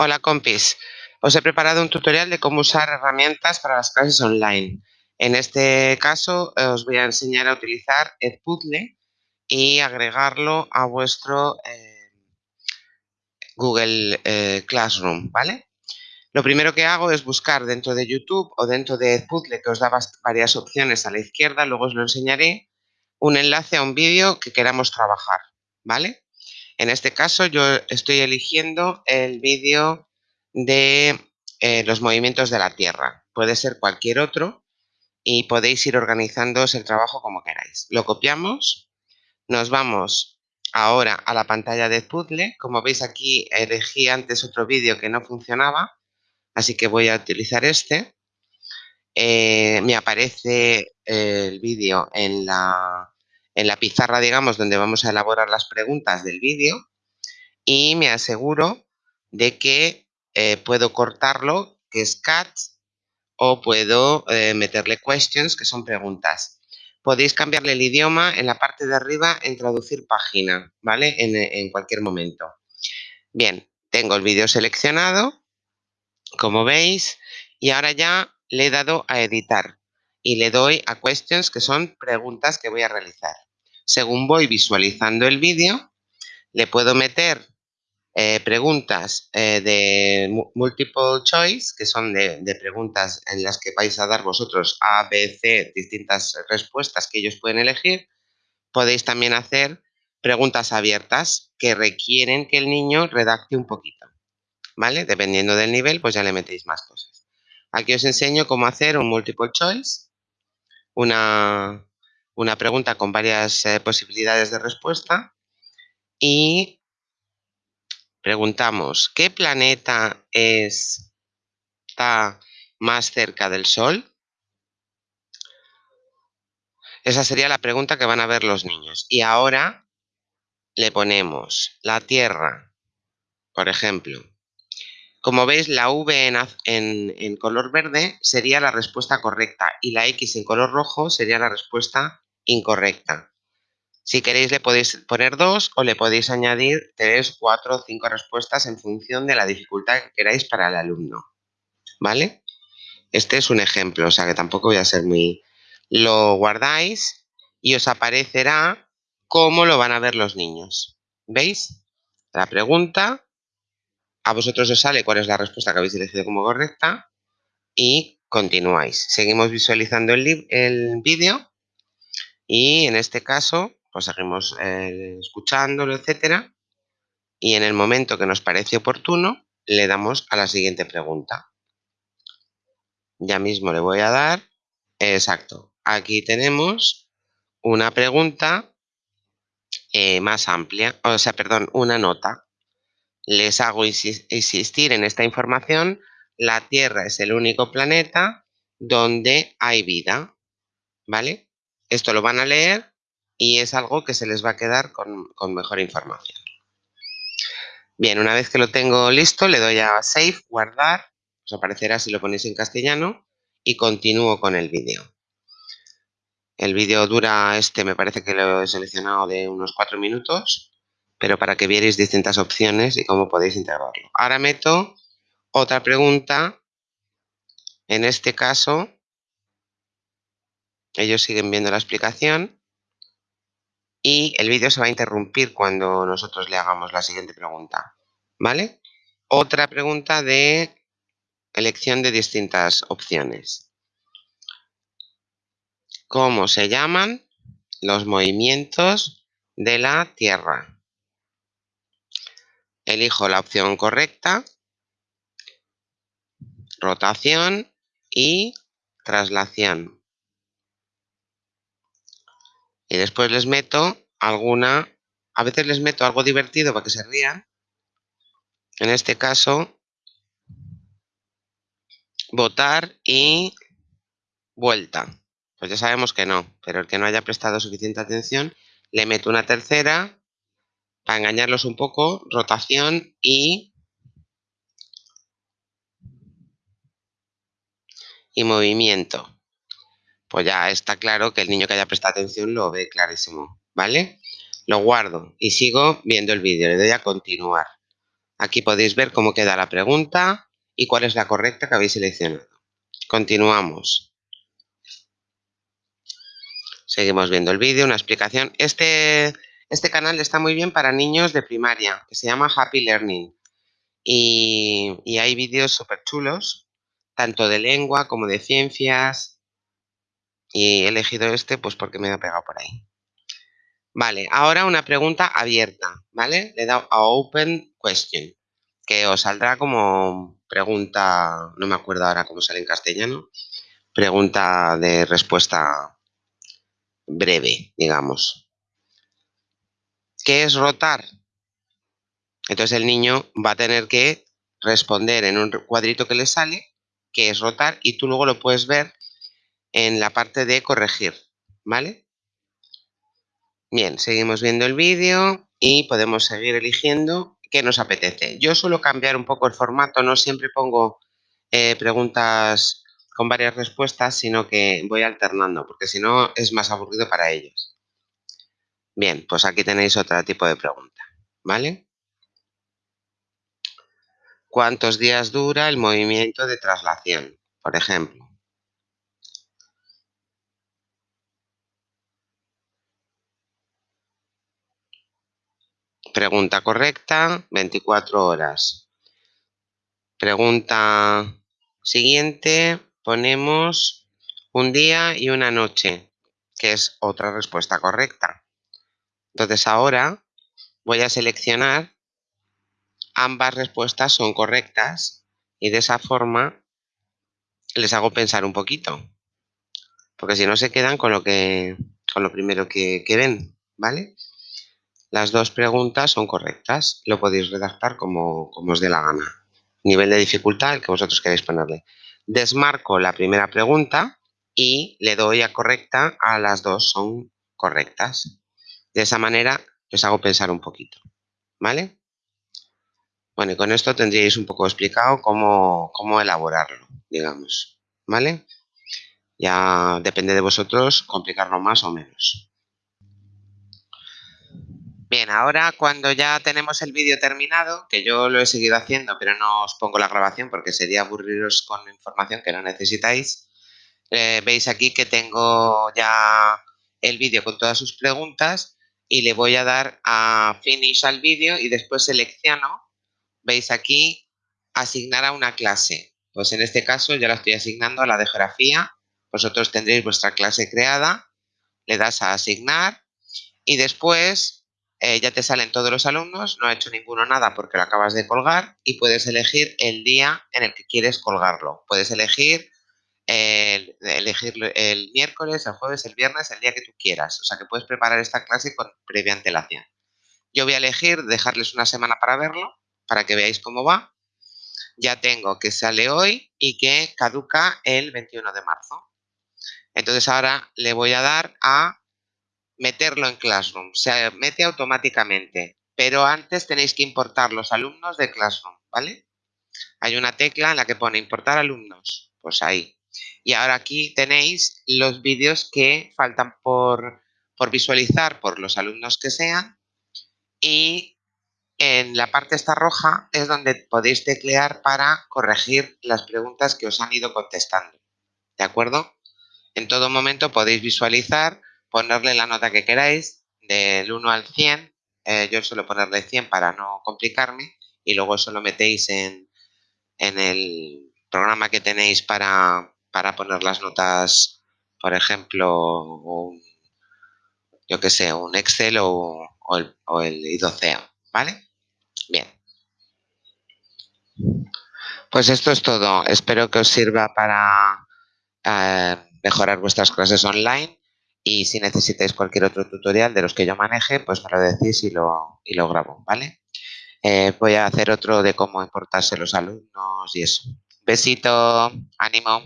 Hola compis, os he preparado un tutorial de cómo usar herramientas para las clases online. En este caso eh, os voy a enseñar a utilizar Edpuzzle y agregarlo a vuestro eh, Google eh, Classroom, ¿vale? Lo primero que hago es buscar dentro de YouTube o dentro de Edpuzzle, que os da varias opciones a la izquierda, luego os lo enseñaré, un enlace a un vídeo que queramos trabajar, ¿vale? En este caso yo estoy eligiendo el vídeo de eh, los movimientos de la Tierra. Puede ser cualquier otro y podéis ir organizándoos el trabajo como queráis. Lo copiamos, nos vamos ahora a la pantalla de puzzle. Como veis aquí elegí antes otro vídeo que no funcionaba, así que voy a utilizar este. Eh, me aparece el vídeo en la, en la pizarra, digamos, donde vamos a elaborar las preguntas del vídeo y me aseguro de que eh, puedo cortarlo, que es cat, o puedo eh, meterle questions, que son preguntas. Podéis cambiarle el idioma en la parte de arriba en traducir página, ¿vale? En, en cualquier momento. Bien, tengo el vídeo seleccionado, como veis, y ahora ya le he dado a editar y le doy a questions, que son preguntas que voy a realizar según voy visualizando el vídeo, le puedo meter eh, preguntas eh, de multiple choice, que son de, preguntas en las que vais a dar vosotros A, B, C, distintas respuestas que ellos pueden elegir. Podéis también hacer preguntas abiertas que requieren que el niño redacte un poquito. ¿Vale? Dependiendo del nivel, pues ya le metéis más cosas. Aquí os enseño cómo hacer un multiple choice, una, una pregunta con varias eh, posibilidades de respuesta y preguntamos, ¿qué planeta está más cerca del Sol? Esa sería la pregunta que van a ver los niños. Y ahora le ponemos la Tierra, por ejemplo. Como veis, la V en, en, color verde sería la respuesta correcta y la X en color rojo sería la respuesta incorrecta. Si queréis le podéis poner dos o le podéis añadir tres, cuatro o cinco respuestas en función de la dificultad que queráis para el alumno. ¿Vale? Este es un ejemplo, o sea que tampoco voy a ser muy... Lo guardáis y os aparecerá cómo lo van a ver los niños. ¿Veis? La pregunta, a vosotros os sale cuál es la respuesta que habéis elegido como correcta y continuáis. Seguimos visualizando el, el vídeo y en este caso, pues seguimos eh, escuchándolo, etcétera. Y en el momento que nos parece oportuno, le damos a la siguiente pregunta. Ya mismo le voy a dar. Exacto. Aquí tenemos una pregunta eh, más amplia, o sea, perdón, una nota. Les hago insistir en esta información. La Tierra es el único planeta donde hay vida. ¿Vale? Esto lo van a leer y es algo que se les va a quedar con, mejor información. Bien, una vez que lo tengo listo, le doy a Save, guardar, os aparecerá si lo ponéis en castellano y continúo con el vídeo. El vídeo dura, este me parece que lo he seleccionado de unos cuatro minutos, pero para que vierais distintas opciones y cómo podéis integrarlo. Ahora meto otra pregunta, en este caso ellos siguen viendo la explicación y el vídeo se va a interrumpir cuando nosotros le hagamos la siguiente pregunta. ¿Vale? Otra pregunta de elección de distintas opciones. ¿Cómo se llaman los movimientos de la Tierra? Elijo la opción correcta, rotación y traslación y después les meto alguna, a veces les meto algo divertido para que se rían. En este caso, votar y vuelta. Pues ya sabemos que no, pero el que no haya prestado suficiente atención, le meto una tercera para engañarlos un poco, rotación y, y movimiento pues ya está claro que el niño que haya prestado atención lo ve clarísimo, ¿vale? Lo guardo y sigo viendo el vídeo, le doy a continuar. Aquí podéis ver cómo queda la pregunta y cuál es la correcta que habéis seleccionado. Continuamos. Seguimos viendo el vídeo, una explicación. Este, este canal está muy bien para niños de primaria, que se llama Happy Learning. Y, y hay vídeos súper chulos, tanto de lengua como de ciencias. Y he elegido este pues porque me ha pegado por ahí. Vale, ahora una pregunta abierta, ¿vale? Le he dado a Open Question, que os saldrá como pregunta, no me acuerdo ahora cómo sale en castellano, pregunta de respuesta breve, digamos. ¿Qué es rotar? Entonces el niño va a tener que responder en un cuadrito que le sale qué es rotar y tú luego lo puedes ver en la parte de corregir, ¿vale? Bien, seguimos viendo el vídeo y podemos seguir eligiendo qué nos apetece. Yo suelo cambiar un poco el formato, no siempre pongo eh, preguntas con varias respuestas, sino que voy alternando, porque si no es más aburrido para ellos. Bien, pues aquí tenéis otro tipo de pregunta, ¿vale? ¿Cuántos días dura el movimiento de traslación, por ejemplo? Pregunta correcta, 24 horas. Pregunta siguiente, ponemos un día y una noche, que es otra respuesta correcta. Entonces ahora voy a seleccionar ambas respuestas son correctas y de esa forma les hago pensar un poquito. Porque si no se quedan con lo que con lo primero que, que ven, ¿vale? Las dos preguntas son correctas. Lo podéis redactar como, os dé la gana. Nivel de dificultad, el que vosotros queréis ponerle. Desmarco la primera pregunta y le doy a correcta a las dos son correctas. De esa manera les hago pensar un poquito. ¿Vale? Bueno, y con esto tendríais un poco explicado cómo, cómo elaborarlo, digamos. ¿Vale? Ya depende de vosotros complicarlo más o menos. Bien, ahora cuando ya tenemos el vídeo terminado, que yo lo he seguido haciendo, pero no os pongo la grabación porque sería aburriros con información que no necesitáis, eh, veis aquí que tengo ya el vídeo con todas sus preguntas y le voy a dar a Finish al vídeo y después selecciono, veis aquí, asignar a una clase. Pues en este caso ya la estoy asignando a la de geografía, vosotros tendréis vuestra clase creada, le das a asignar y después eh, ya te salen todos los alumnos, no ha hecho ninguno nada porque lo acabas de colgar y puedes elegir el día en el que quieres colgarlo. Puedes elegir el, elegir el miércoles, el jueves, el viernes, el día que tú quieras. O sea que puedes preparar esta clase con previa antelación. Yo voy a elegir dejarles una semana para verlo, para que veáis cómo va. Ya tengo que sale hoy y que caduca el 21 de marzo. Entonces ahora le voy a dar a meterlo en Classroom. Se mete automáticamente, pero antes tenéis que importar los alumnos de Classroom, ¿vale? Hay una tecla en la que pone importar alumnos, pues ahí. Y ahora aquí tenéis los vídeos que faltan por, por visualizar por los alumnos que sean y en la parte esta roja es donde podéis teclear para corregir las preguntas que os han ido contestando. ¿De acuerdo? En todo momento podéis visualizar ponerle la nota que queráis, del 1 al 100, eh, yo suelo ponerle 100 para no complicarme, y luego eso lo metéis en, en el programa que tenéis para, para poner las notas, por ejemplo, un, yo que sé, un Excel o, el, o el I12, ¿vale? Bien. Pues esto es todo. Espero que os sirva para eh, mejorar vuestras clases online y si necesitáis cualquier otro tutorial de los que yo maneje, pues me lo decís y lo, y lo grabo, ¿vale? Eh, voy a hacer otro de cómo importarse los alumnos y eso. Besito, ánimo.